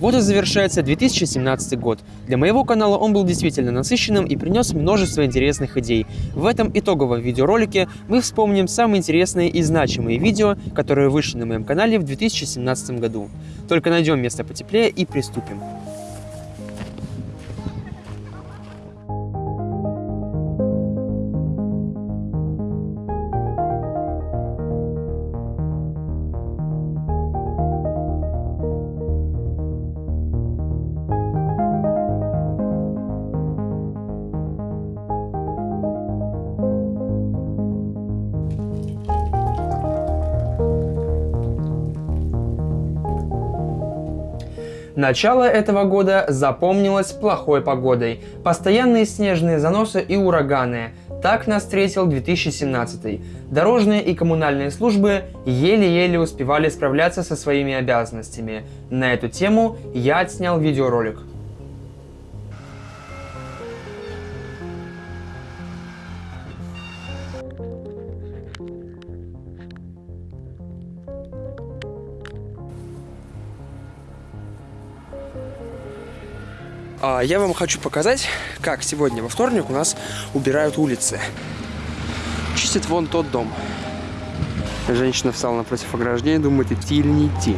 Вот и завершается 2017 год. Для моего канала он был действительно насыщенным и принес множество интересных идей. В этом итоговом видеоролике мы вспомним самые интересные и значимые видео, которые вышли на моем канале в 2017 году. Только найдем место потеплее и приступим. Начало этого года запомнилось плохой погодой. Постоянные снежные заносы и ураганы. Так нас встретил 2017. Дорожные и коммунальные службы еле-еле успевали справляться со своими обязанностями. На эту тему я отснял видеоролик. Я вам хочу показать, как сегодня во вторник у нас убирают улицы. Чистят вон тот дом. Женщина встала напротив ограждения, думает, идти или не идти.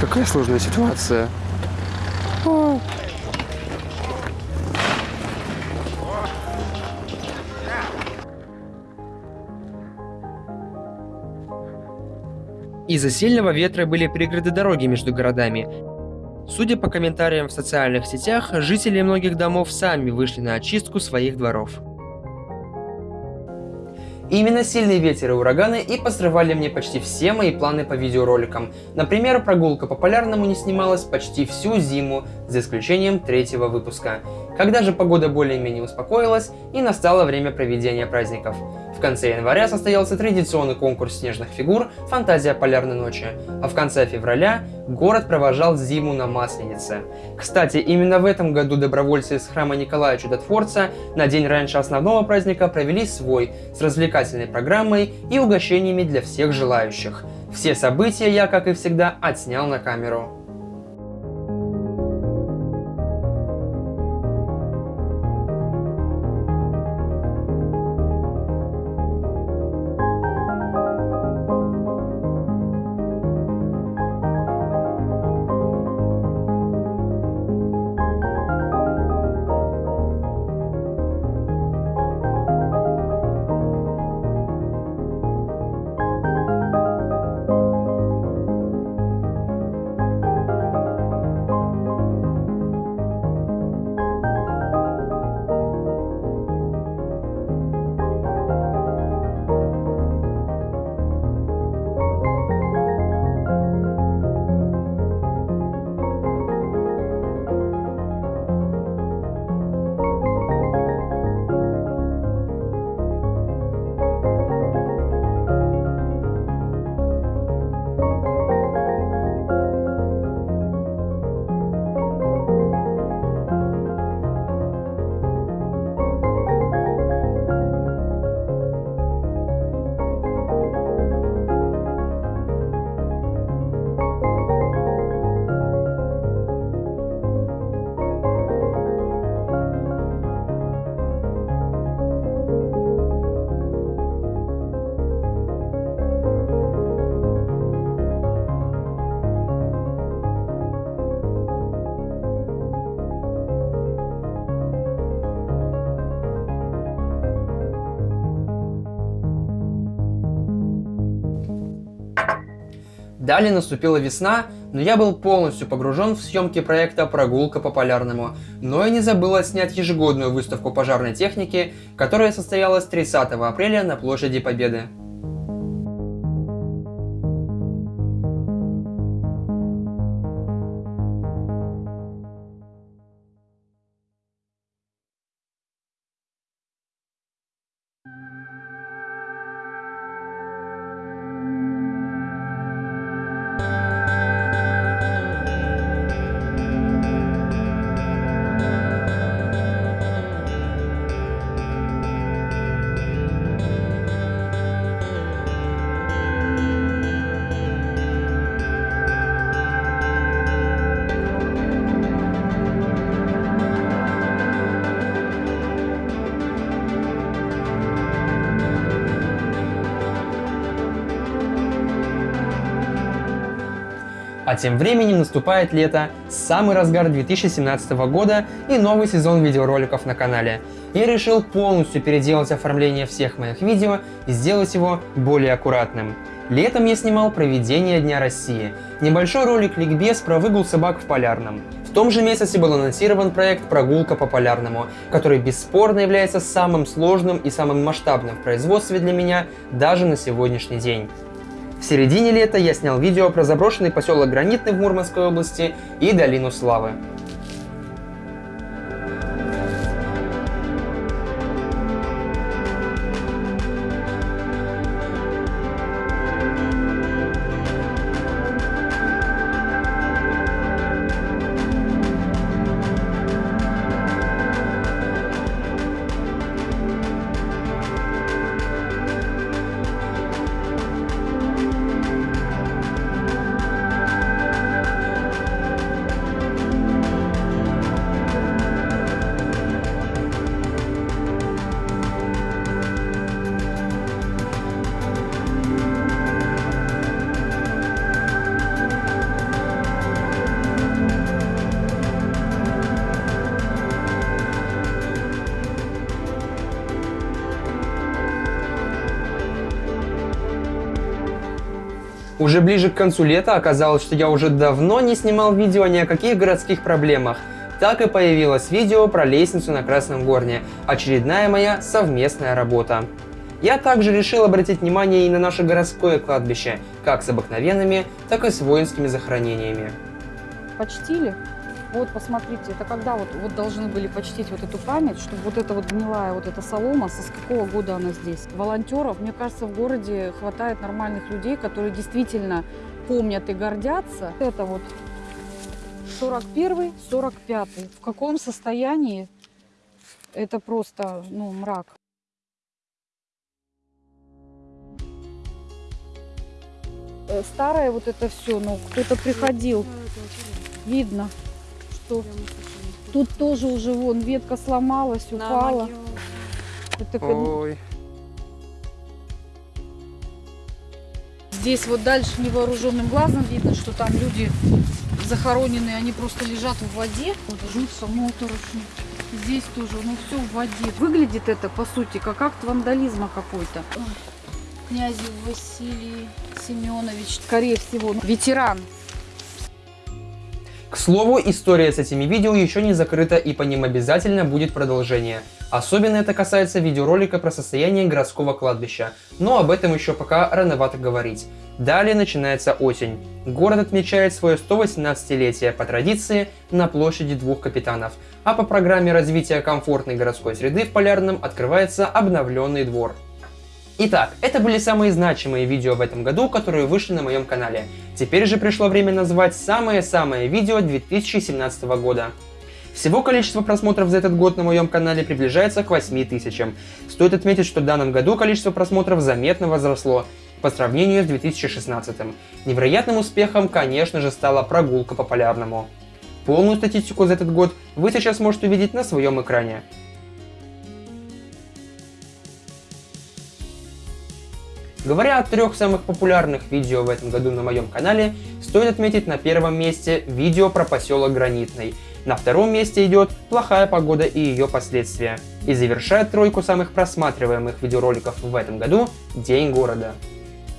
Какая сложная ситуация. О. Из-за сильного ветра были преграды дороги между городами. Судя по комментариям в социальных сетях, жители многих домов сами вышли на очистку своих дворов. Именно сильный ветер и ураганы и посрывали мне почти все мои планы по видеороликам. Например, прогулка по Полярному не снималась почти всю зиму, за исключением третьего выпуска. Когда же погода более-менее успокоилась и настало время проведения праздников. В конце января состоялся традиционный конкурс снежных фигур «Фантазия полярной ночи», а в конце февраля город провожал зиму на Масленице. Кстати, именно в этом году добровольцы из храма Николая Чудотворца на день раньше основного праздника провели свой с развлекательной программой и угощениями для всех желающих. Все события я, как и всегда, отснял на камеру. Далее наступила весна, но я был полностью погружен в съемки проекта «Прогулка по Полярному», но и не забыл отснять ежегодную выставку пожарной техники, которая состоялась 30 апреля на площади Победы. А тем временем наступает лето, самый разгар 2017 года и новый сезон видеороликов на канале. Я решил полностью переделать оформление всех моих видео и сделать его более аккуратным. Летом я снимал проведение Дня России, небольшой ролик ликбез про выгул собак в Полярном. В том же месяце был анонсирован проект «Прогулка по Полярному», который бесспорно является самым сложным и самым масштабным в производстве для меня даже на сегодняшний день. В середине лета я снял видео про заброшенный поселок Гранитный в Мурманской области и Долину Славы. Уже ближе к концу лета оказалось, что я уже давно не снимал видео ни о каких городских проблемах. Так и появилось видео про лестницу на Красном Горне, очередная моя совместная работа. Я также решил обратить внимание и на наше городское кладбище, как с обыкновенными, так и с воинскими захоронениями. Почтили вот, посмотрите, это когда вот, вот должны были почтить вот эту память, чтобы вот эта вот гнилая вот эта солома, со с какого года она здесь. Волонтеров, мне кажется, в городе хватает нормальных людей, которые действительно помнят и гордятся. Это вот 41 45 В каком состоянии? Это просто, ну, мрак. Э, старое вот это все, ну, кто-то приходил, видно что тут тоже уже вон ветка сломалась, упала. Это Ой. Здесь вот дальше невооруженным глазом видно, что там люди захороненные, они просто лежат в воде. Вот жутся моторошно. Здесь тоже, ну все в воде. Выглядит это, по сути, как акт вандализма какой-то. Князев Василий Семенович, скорее всего, ветеран к слову, история с этими видео еще не закрыта и по ним обязательно будет продолжение. Особенно это касается видеоролика про состояние городского кладбища, но об этом еще пока рановато говорить. Далее начинается осень. Город отмечает свое 118-летие по традиции на площади двух капитанов, а по программе развития комфортной городской среды в Полярном открывается обновленный двор. Итак, это были самые значимые видео в этом году, которые вышли на моем канале. Теперь же пришло время назвать самое-самое видео 2017 года. Всего количество просмотров за этот год на моем канале приближается к 8 тысячам. Стоит отметить, что в данном году количество просмотров заметно возросло по сравнению с 2016. Невероятным успехом, конечно же, стала прогулка по полярному. Полную статистику за этот год вы сейчас можете увидеть на своем экране. Говоря о трех самых популярных видео в этом году на моем канале, стоит отметить на первом месте видео про поселок Гранитный. На втором месте идет «Плохая погода и ее последствия». И завершает тройку самых просматриваемых видеороликов в этом году «День города».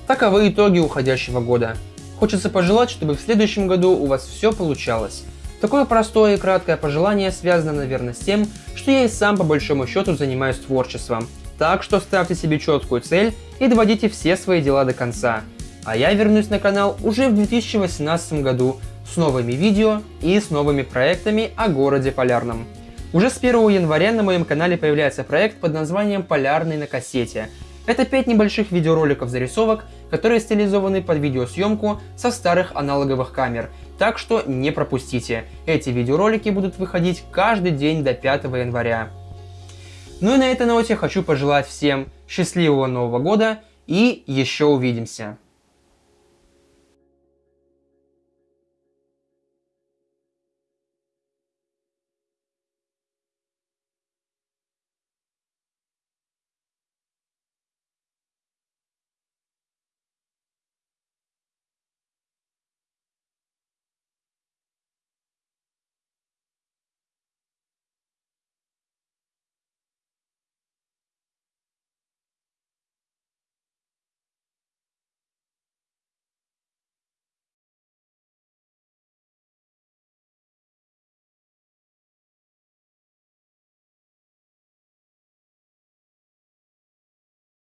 Таковы итоги уходящего года. Хочется пожелать, чтобы в следующем году у вас все получалось. Такое простое и краткое пожелание связано, наверное, с тем, что я и сам по большому счету занимаюсь творчеством – так что ставьте себе четкую цель и доводите все свои дела до конца. А я вернусь на канал уже в 2018 году с новыми видео и с новыми проектами о городе Полярном. Уже с 1 января на моем канале появляется проект под названием «Полярный на кассете». Это 5 небольших видеороликов-зарисовок, которые стилизованы под видеосъемку со старых аналоговых камер, так что не пропустите. Эти видеоролики будут выходить каждый день до 5 января. Ну и на этой ноте хочу пожелать всем счастливого Нового года и еще увидимся.